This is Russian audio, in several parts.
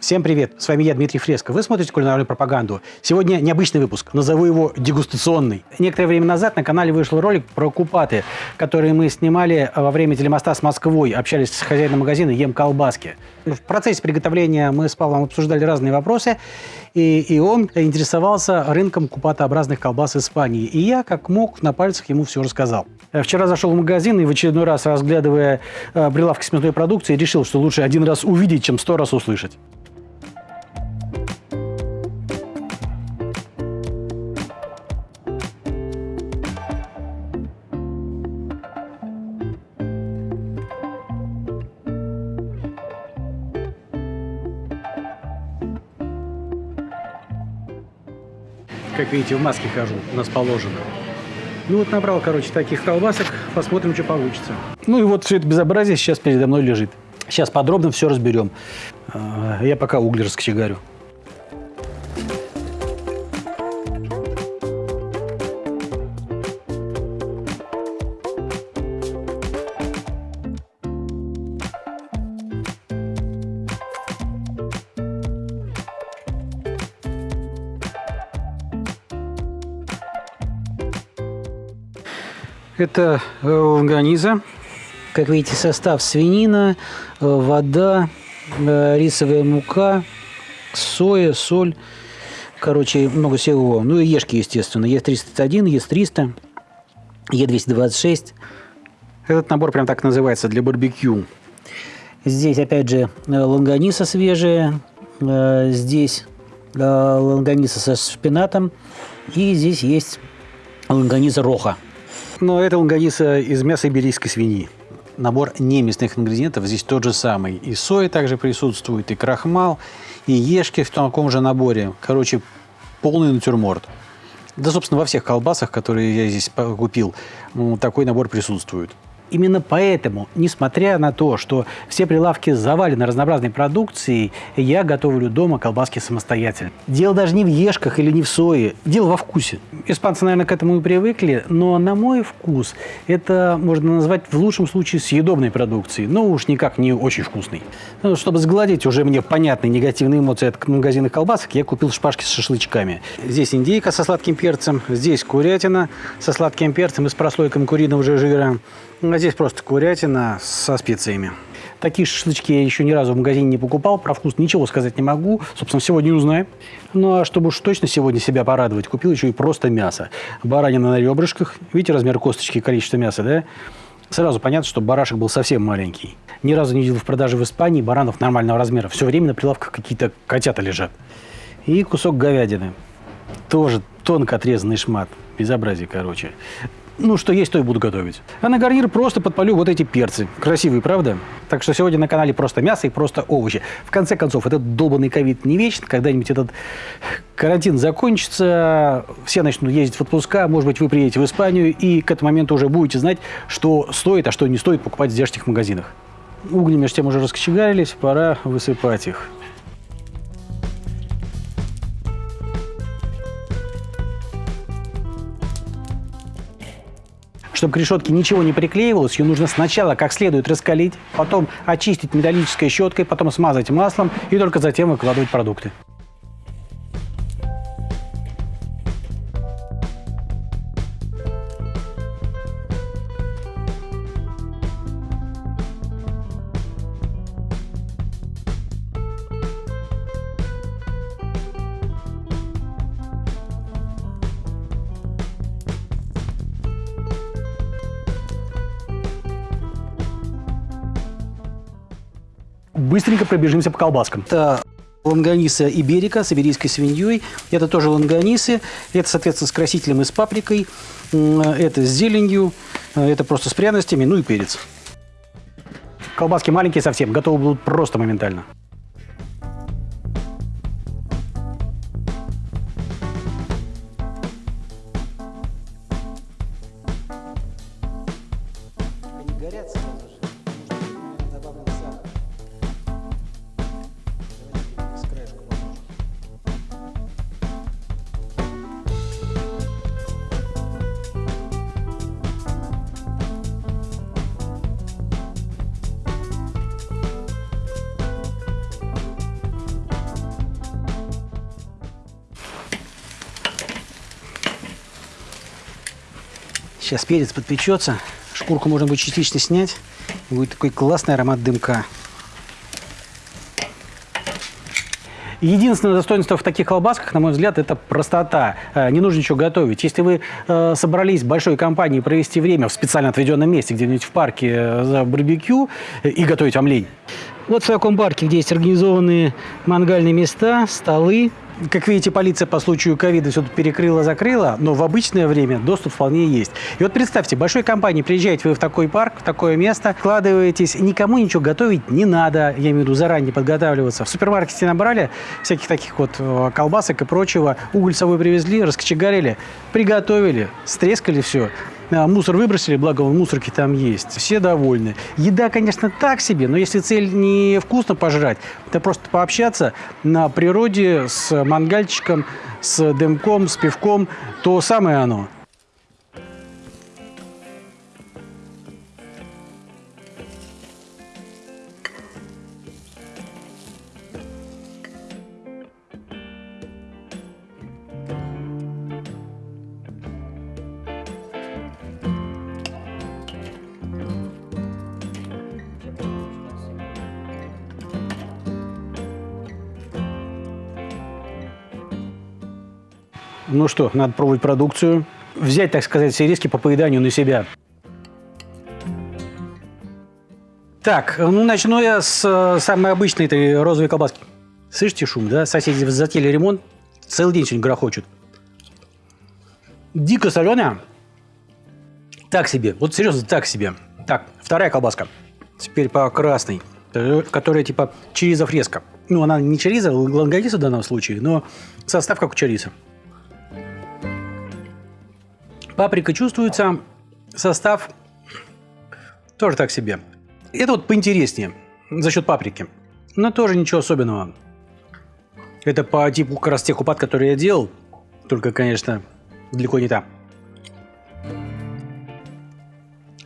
Всем привет! С вами я, Дмитрий Фреско. Вы смотрите кулинарную пропаганду. Сегодня необычный выпуск, назову его дегустационный. Некоторое время назад на канале вышел ролик про купаты, которые мы снимали во время телемоста с Москвой. Общались с хозяином магазина «Ем колбаски». В процессе приготовления мы с Павлом обсуждали разные вопросы, и, и он интересовался рынком купатообразных колбас Испании. И я, как мог, на пальцах ему все рассказал. Вчера зашел в магазин и в очередной раз, разглядывая э, прилавки с мясной продукцией, решил, что лучше один раз увидеть, чем сто раз услышать. Видите, в маске хожу, у нас положено. Ну вот набрал, короче, таких колбасок, посмотрим, что получится. Ну и вот все это безобразие сейчас передо мной лежит. Сейчас подробно все разберем. А, я пока угли раскочегарю. Это э, лонганиза. Как видите, состав свинина, э, вода, э, рисовая мука, соя, соль. Короче, много всего. Ну и ешки, естественно. Е301, Е300, Е226. Этот набор прям так называется, для барбекю. Здесь, опять же, лонганиса свежая. Здесь лонганиса со шпинатом. И здесь есть лонганиса роха. Но это лонганиса из мяса иберийской свиньи. Набор неместных ингредиентов здесь тот же самый. И соя также присутствует, и крахмал, и ешки в таком же наборе. Короче, полный натюрморт. Да, собственно, во всех колбасах, которые я здесь купил, такой набор присутствует. Именно поэтому, несмотря на то, что все прилавки завалены разнообразной продукцией, я готовлю дома колбаски самостоятельно. Дело даже не в ешках или не в сое, дело во вкусе. Испанцы, наверное, к этому и привыкли, но на мой вкус это можно назвать в лучшем случае съедобной продукцией, но уж никак не очень вкусной. Ну, чтобы сгладить уже мне понятные негативные эмоции от магазинных колбасок, я купил шпажки с шашлычками. Здесь индейка со сладким перцем, здесь курятина со сладким перцем и с прослойкой куриного жира. А здесь просто курятина со специями. Такие шашлычки я еще ни разу в магазине не покупал. Про вкус ничего сказать не могу. Собственно, сегодня узнаем. Ну, а чтобы уж точно сегодня себя порадовать, купил еще и просто мясо. Баранина на ребрышках. Видите размер косточки и количество мяса, да? Сразу понятно, что барашек был совсем маленький. Ни разу не видел в продаже в Испании баранов нормального размера. Все время на прилавках какие-то котята лежат. И кусок говядины. Тоже тонко отрезанный шмат. Безобразие, короче ну, что есть, то и буду готовить. А на гарнир просто подпалю вот эти перцы. Красивые, правда? Так что сегодня на канале просто мясо и просто овощи. В конце концов, этот долбанный ковид не вечен. Когда-нибудь этот карантин закончится, все начнут ездить в отпуска, может быть, вы приедете в Испанию, и к этому моменту уже будете знать, что стоит, а что не стоит покупать в здешних магазинах. Угли между тем уже раскочегарились, пора высыпать их. Чтобы к решетке ничего не приклеивалось, ее нужно сначала как следует раскалить, потом очистить металлической щеткой, потом смазать маслом и только затем выкладывать продукты. Быстренько пробежимся по колбаскам. Это лонганиса иберика с иберийской свиньей. Это тоже лонганисы. Это, соответственно, с красителем и с паприкой. Это с зеленью. Это просто с пряностями. Ну и перец. Колбаски маленькие совсем. Готовы будут просто моментально. Сейчас перец подпечется. Шкурку можно будет частично снять. Будет такой классный аромат дымка. Единственное достоинство в таких колбасках, на мой взгляд, это простота. Э, не нужно ничего готовить. Если вы э, собрались большой компании провести время в специально отведенном месте, где-нибудь в парке э, за барбекю и готовить вам лень. Вот в таком парке, где есть организованные мангальные места, столы, как видите, полиция по случаю ковида все тут перекрыла-закрыла, но в обычное время доступ вполне есть. И вот представьте, большой компании приезжаете вы в такой парк, в такое место, вкладываетесь, никому ничего готовить не надо, я имею в виду заранее подготавливаться. В супермаркете набрали всяких таких вот э, колбасок и прочего, уголь с собой привезли, раскочегарили, приготовили, стрескали все. А, мусор выбросили, благо мусорки там есть. Все довольны. Еда, конечно, так себе, но если цель не вкусно пожрать, это просто пообщаться на природе с мангальчиком, с дымком, с пивком, то самое оно. Ну что, надо пробовать продукцию. Взять, так сказать, все риски по поеданию на себя. Так, ну начну я с э, самой обычной этой розовой колбаски. Слышите шум, да? Соседи затели ремонт. Целый день сегодня грохочут. Дико соленая. Так себе. Вот серьезно, так себе. Так, вторая колбаска. Теперь по красной. Э, которая типа чериза фреска. Ну, она не чериза, лангодиса в данном случае, но состав как у чериза. Паприка чувствуется, состав тоже так себе. Это вот поинтереснее за счет паприки, но тоже ничего особенного. Это по типу как раз тех упад, которые я делал, только, конечно, далеко не та.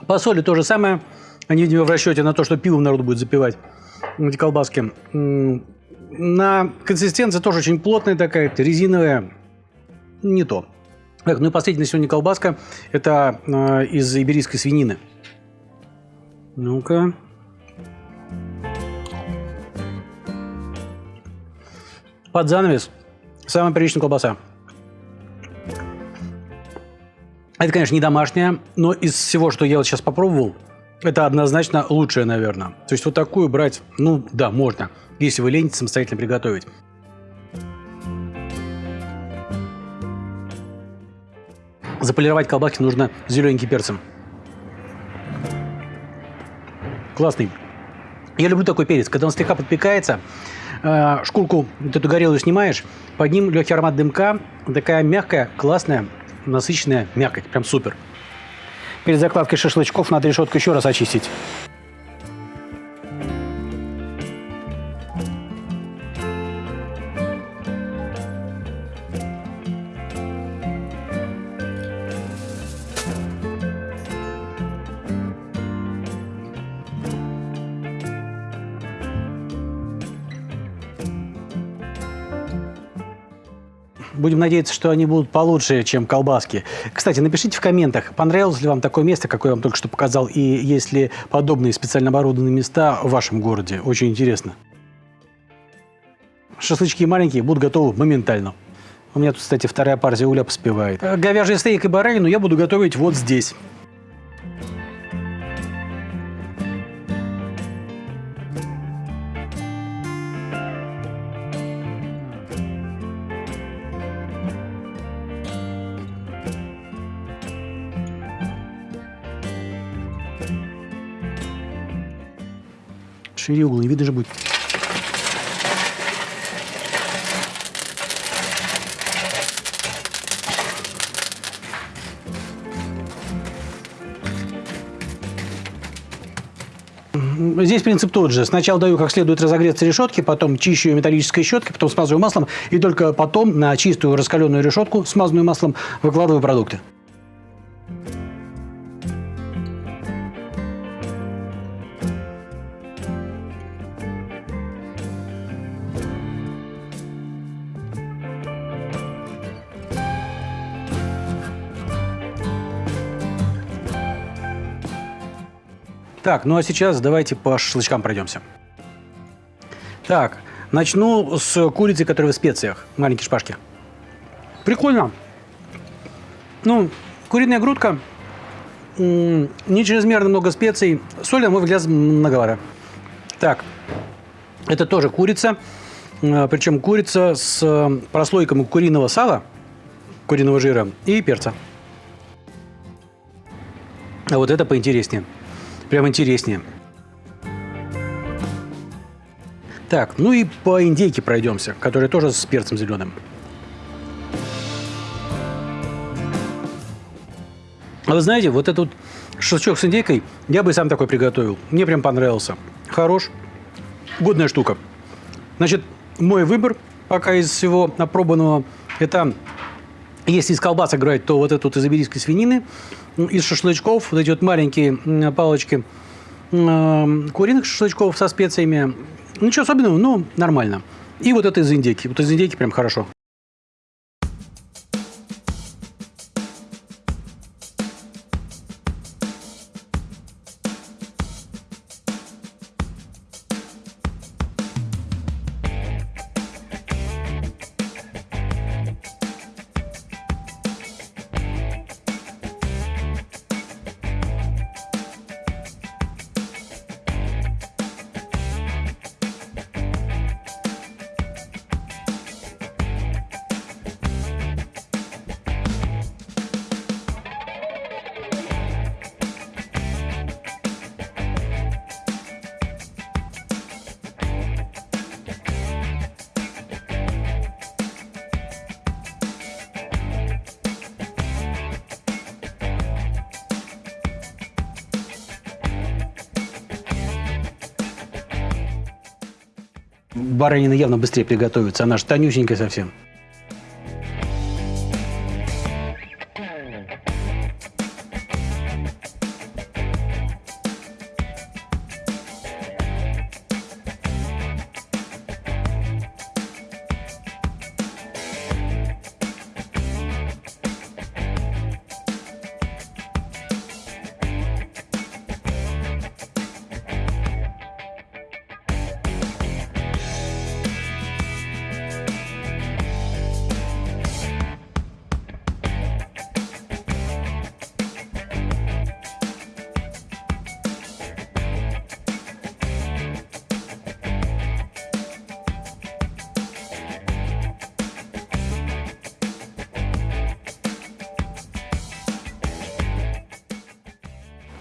По соли то же самое. Они, видимо, в расчете на то, что пивом народ будет запивать эти колбаски. На консистенция тоже очень плотная такая, резиновая. Не то. Так, ну и последняя сегодня колбаска. Это э, из иберийской свинины. Ну-ка. Под занавес. Самая приличная колбаса. Это, конечно, не домашняя, но из всего, что я вот сейчас попробовал, это однозначно лучшее, наверное. То есть вот такую брать, ну да, можно, если вы ленитесь самостоятельно приготовить. Заполировать колбаски нужно зелененьким перцем. Классный. Я люблю такой перец. Когда он слегка подпекается, э, шкурку, вот эту горелую снимаешь, под ним легкий аромат дымка, такая мягкая, классная, насыщенная мякоть. Прям супер. Перед закладкой шашлычков надо решетку еще раз очистить. Будем надеяться, что они будут получше, чем колбаски. Кстати, напишите в комментах, понравилось ли вам такое место, какое я вам только что показал, и есть ли подобные специально оборудованные места в вашем городе. Очень интересно. Шашлычки маленькие будут готовы моментально. У меня тут, кстати, вторая партия угля поспевает. Говяжий стейк и баранину я буду готовить вот здесь. Шире угол, не видно же будет. Здесь принцип тот же. Сначала даю как следует разогреться решетки, потом чищу ее металлической щеткой, потом смазываю маслом, и только потом на чистую раскаленную решетку, смазанную маслом, выкладываю продукты. Так, ну а сейчас давайте по шашлычкам пройдемся. Так, начну с курицы, которая в специях. Маленькие шпажки. Прикольно. Ну, куриная грудка, не чрезмерно много специй. Соли, на мой взгляд, многовато. Так, это тоже курица. А, Причем курица с э, прослойками куриного сала, куриного жира и перца. А вот это поинтереснее. Прям интереснее. Так, ну и по индейке пройдемся, которая тоже с перцем зеленым. А вы знаете, вот этот шашлычок с индейкой я бы сам такой приготовил. Мне прям понравился. Хорош. Годная штука. Значит, мой выбор пока из всего опробованного, это если из колбасок играть, то вот эту вот из иберийской свинины, из шашлычков, вот эти вот маленькие палочки куриных шашлычков со специями. Ничего особенного, но нормально. И вот это из индейки. Вот из индейки прям хорошо. Баранина явно быстрее приготовится. Она же тонюсенькая совсем.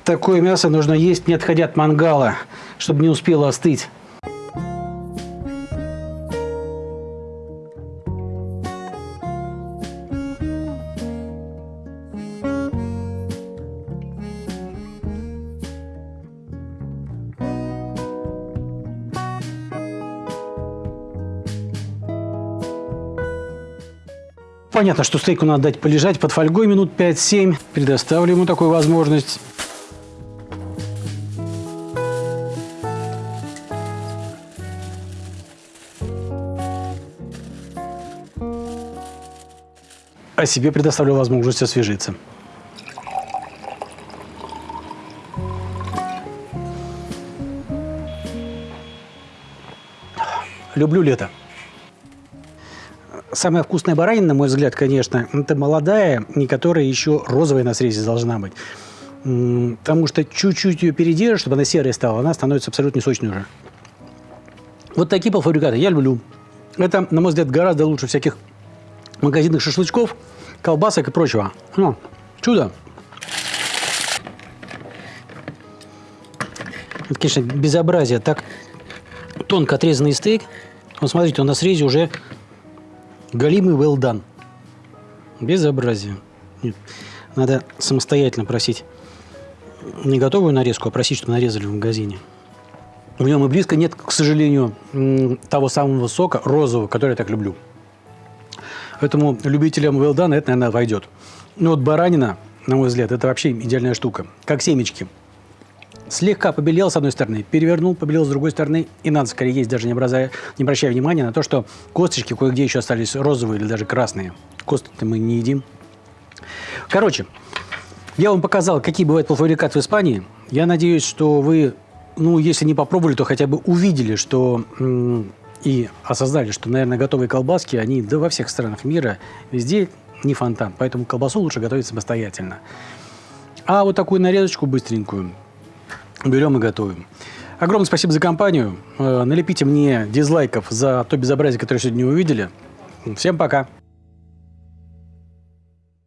Такое мясо нужно есть, не отходя от мангала, чтобы не успело остыть. Понятно, что стейку надо дать полежать под фольгой минут 5-7. Предоставлю ему такую возможность. А себе предоставлю возможность освежиться. Люблю лето. Самая вкусная баранина, на мой взгляд, конечно, это молодая, не которая еще розовая на срезе должна быть. Потому что чуть-чуть ее передержишь, чтобы она серая стала, она становится абсолютно сочной уже. Вот такие полуфабрикаты я люблю. Это, на мой взгляд, гораздо лучше всяких магазинных шашлычков, колбасок и прочего. Ну, чудо. Это, конечно, безобразие. Так тонко отрезанный стейк. Вот смотрите, он на срезе уже галимый well done. Безобразие. Нет. Надо самостоятельно просить не готовую нарезку, а просить, чтобы нарезали в магазине. В нем и близко нет, к сожалению, того самого сока розового, который я так люблю. Поэтому любителям well done это, наверное, войдет. Ну вот баранина, на мой взгляд, это вообще идеальная штука. Как семечки. Слегка побелел с одной стороны, перевернул, побелел с другой стороны. И надо скорее есть, даже не, образая, не обращая внимания на то, что косточки кое-где еще остались розовые или даже красные. Кости-то мы не едим. Короче, я вам показал, какие бывают полуфабрикаты в Испании. Я надеюсь, что вы, ну, если не попробовали, то хотя бы увидели, что и осознали, что, наверное, готовые колбаски, они да во всех странах мира везде не фонтан. Поэтому колбасу лучше готовить самостоятельно. А вот такую нарезочку быстренькую берем и готовим. Огромное спасибо за компанию. Э, налепите мне дизлайков за то безобразие, которое сегодня увидели. Всем пока.